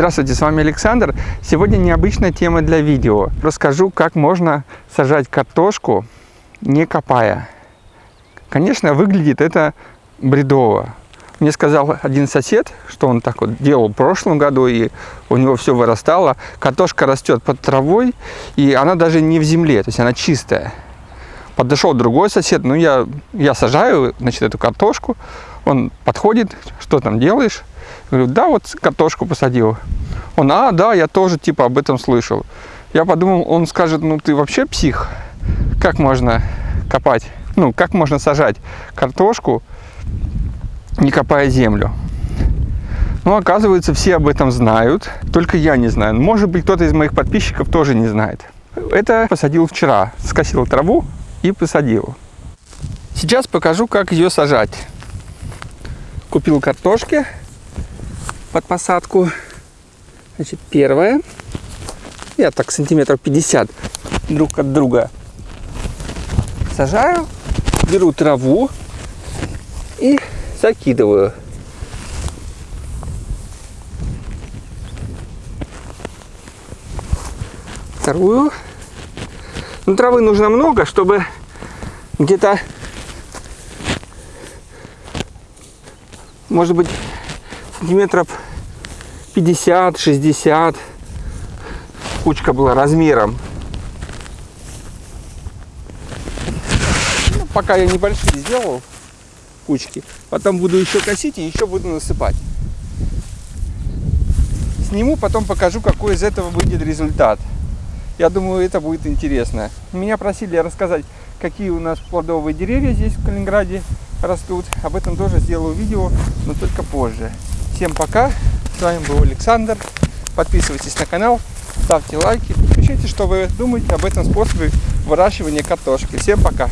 Здравствуйте, с вами Александр. Сегодня необычная тема для видео. Расскажу, как можно сажать картошку, не копая. Конечно, выглядит это бредово. Мне сказал один сосед, что он так вот делал в прошлом году, и у него все вырастало. Картошка растет под травой, и она даже не в земле, то есть она чистая. Подошел другой сосед, ну я, я сажаю, значит, эту картошку. Он подходит, что там делаешь? Говорю, да, вот картошку посадил. Он, а, да, я тоже типа об этом слышал. Я подумал, он скажет, ну ты вообще псих. Как можно копать, ну, как можно сажать картошку, не копая землю? Ну, оказывается, все об этом знают, только я не знаю. Может быть, кто-то из моих подписчиков тоже не знает. Это посадил вчера, скосил траву и посадил. Сейчас покажу, как ее сажать. Купил картошки под посадку. Значит, первое. Я так сантиметров 50 друг от друга сажаю. Беру траву и закидываю. Вторую. Ну, травы нужно много, чтобы где-то, может быть, сантиметров 50-60 кучка была размером. Ну, пока я небольшие сделал кучки, потом буду еще косить и еще буду насыпать. Сниму, потом покажу, какой из этого выйдет результат. Я думаю, это будет интересно. Меня просили рассказать, какие у нас плодовые деревья здесь в Калининграде растут. Об этом тоже сделаю видео, но только позже. Всем пока. С вами был Александр. Подписывайтесь на канал, ставьте лайки, пишите, что вы думаете об этом способе выращивания картошки. Всем пока!